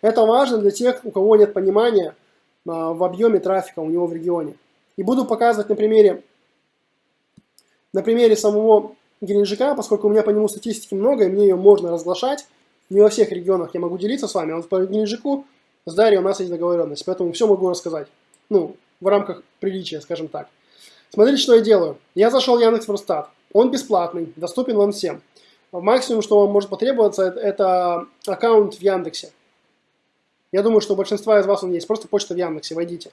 Это важно для тех, у кого нет понимания а, в объеме трафика у него в регионе. И буду показывать на примере, на примере самого Геленджика, поскольку у меня по нему статистики много, и мне ее можно разглашать. Не во всех регионах я могу делиться с вами, а вот по Геленджику с Дарьей у нас есть договоренность, поэтому все могу рассказать. Ну, в рамках приличия, скажем так. Смотрите, что я делаю. Я зашел в Яндекс.Форстат. Он бесплатный, доступен вам всем. Максимум, что вам может потребоваться, это аккаунт в Яндексе. Я думаю, что у большинства из вас он есть. Просто почта в Яндексе, войдите.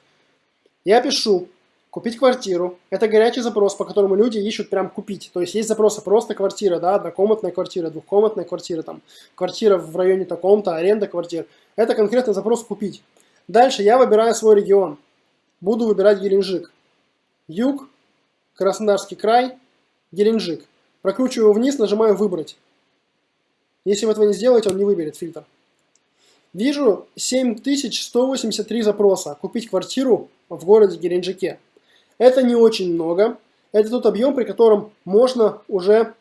Я пишу купить квартиру. Это горячий запрос, по которому люди ищут прям купить. То есть есть запросы просто квартира, да, однокомнатная квартира, двухкомнатная квартира, там, квартира в районе таком-то, аренда квартир. Это конкретный запрос купить. Дальше я выбираю свой регион. Буду выбирать Геленджик. Юг, Краснодарский край, Геленджик. Прокручиваю вниз, нажимаю «Выбрать». Если вы этого не сделаете, он не выберет фильтр. Вижу 7183 запроса. Купить квартиру в городе Геленджике. Это не очень много. Это тот объем, при котором можно уже,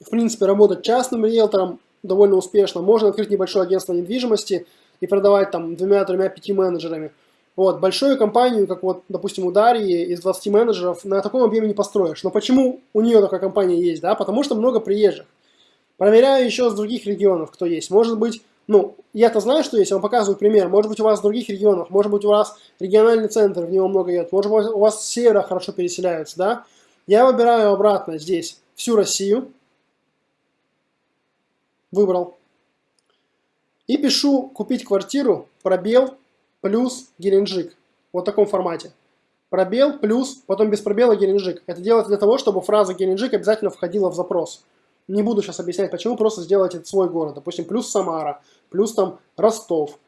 в принципе, работать частным риэлтором довольно успешно. Можно открыть небольшое агентство недвижимости и продавать там двумя, тремя, пяти менеджерами. Вот, большую компанию, как вот, допустим, у Дарьи, из 20 менеджеров, на таком объеме не построишь. Но почему у нее такая компания есть, да? Потому что много приезжих. Проверяю еще с других регионов, кто есть. Может быть, ну, я-то знаю, что есть, я вам показываю пример. Может быть, у вас в других регионах, может быть, у вас региональный центр, в него много едет. Может быть, у вас севера хорошо переселяются, да? Я выбираю обратно здесь всю Россию. Выбрал. И пишу «Купить квартиру», пробел, плюс Геленджик. Вот в таком формате. Пробел плюс, потом без пробела Геленджик. Это делается для того, чтобы фраза Геленджик обязательно входила в запрос. Не буду сейчас объяснять, почему, просто сделайте это свой город. Допустим, плюс Самара, плюс там Ростов.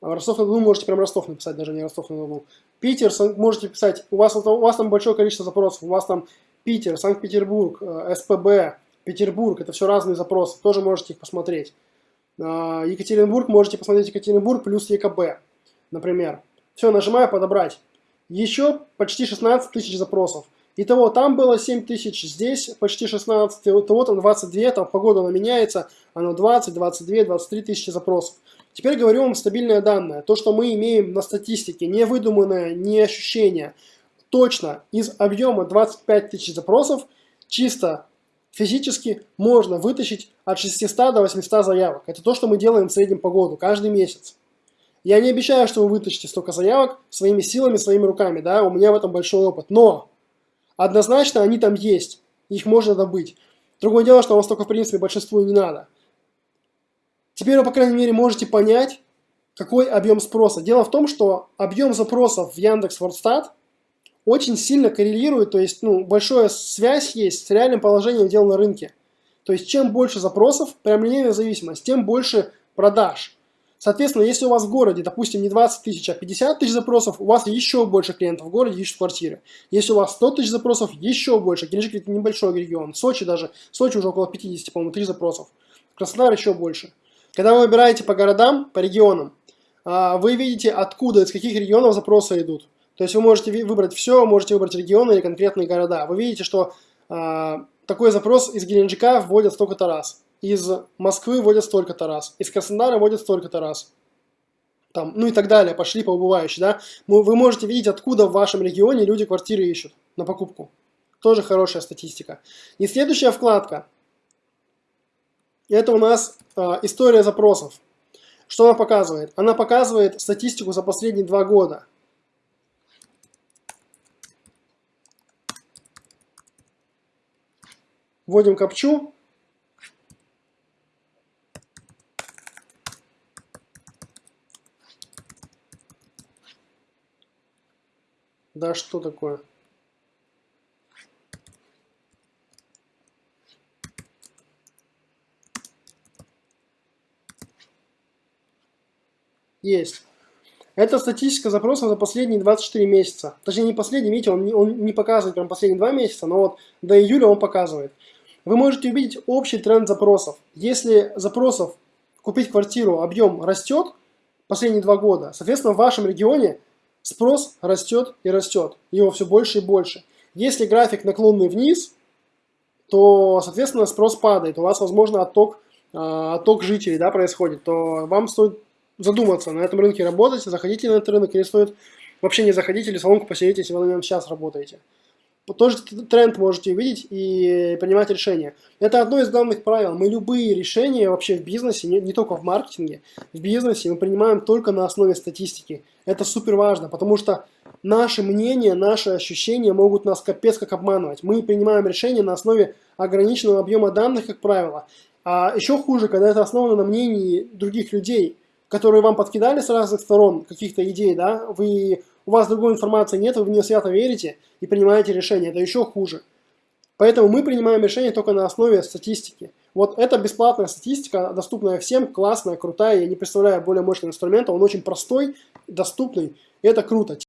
Ростов-на-Дону можете прям Ростов написать, даже не Ростов-на-Дону. Питер можете писать, у вас, у вас там большое количество запросов, у вас там Питер, Санкт-Петербург, э, СПБ, Петербург, это все разные запросы, тоже можете их посмотреть. А, Екатеринбург, можете посмотреть Екатеринбург плюс ЕКБ например. Все, нажимаю «Подобрать». Еще почти 16 тысяч запросов. Итого там было 7 тысяч, здесь почти 16, итого там 22, там погода она меняется, оно 20, 22, 23 тысячи запросов. Теперь говорю вам стабильное данное. То, что мы имеем на статистике, не выдуманное, не ощущение. Точно из объема 25 тысяч запросов чисто физически можно вытащить от 600 до 800 заявок. Это то, что мы делаем в среднем по году, каждый месяц. Я не обещаю, что вы вытащите столько заявок своими силами, своими руками, да, у меня в этом большой опыт, но однозначно они там есть, их можно добыть. Другое дело, что вам столько, в принципе, большинству и не надо. Теперь вы, по крайней мере, можете понять, какой объем спроса. Дело в том, что объем запросов в Яндекс Вордстат очень сильно коррелирует, то есть, ну, большая связь есть с реальным положением дел на рынке. То есть, чем больше запросов, прям линейная зависимость, тем больше продаж. Соответственно, если у вас в городе, допустим, не 20 тысяч, а 50 тысяч запросов, у вас еще больше клиентов в городе ищут квартиры. Если у вас 100 тысяч запросов, еще больше. Геленджик это небольшой регион. Сочи даже, Сочи уже около 50, по-моему, 3 запросов. Краснодар еще больше. Когда вы выбираете по городам, по регионам, а, вы видите, откуда, из каких регионов запросы идут. То есть вы можете выбрать все, можете выбрать регионы или конкретные города. Вы видите, что а, такой запрос из Геленджика вводят столько-то раз из Москвы водят столько-то раз, из Краснодара водят столько-то раз. Там, ну и так далее, пошли по убывающей, да. Вы можете видеть, откуда в вашем регионе люди квартиры ищут на покупку. Тоже хорошая статистика. И следующая вкладка. Это у нас э, история запросов. Что она показывает? Она показывает статистику за последние два года. Вводим капчу. Да что такое? Есть. Это статистика запросов за последние 24 месяца. Точнее, не последний, видите, он не, он не показывает прям последние 2 месяца, но вот до июля он показывает. Вы можете увидеть общий тренд запросов. Если запросов купить квартиру объем растет последние 2 года, соответственно, в вашем регионе Спрос растет и растет, его все больше и больше. Если график наклонный вниз, то, соответственно, спрос падает, у вас, возможно, отток, а, отток жителей да, происходит, то вам стоит задуматься, на этом рынке работать, заходите на этот рынок или стоит вообще не заходить или салонку посидеть, если вы на нем сейчас работаете. Тоже тренд можете увидеть и принимать решения. Это одно из главных правил. Мы любые решения вообще в бизнесе, не, не только в маркетинге, в бизнесе мы принимаем только на основе статистики. Это супер важно, потому что наши мнения, наши ощущения могут нас капец как обманывать. Мы принимаем решения на основе ограниченного объема данных, как правило. А еще хуже, когда это основано на мнении других людей, которые вам подкидали с разных сторон каких-то идей, да, вы, у вас другой информации нет, вы в нее свято верите и принимаете решение. Это еще хуже. Поэтому мы принимаем решения только на основе статистики. Вот это бесплатная статистика, доступная всем, классная, крутая. Я не представляю более мощного инструмента. Он очень простой, доступный. И это круто.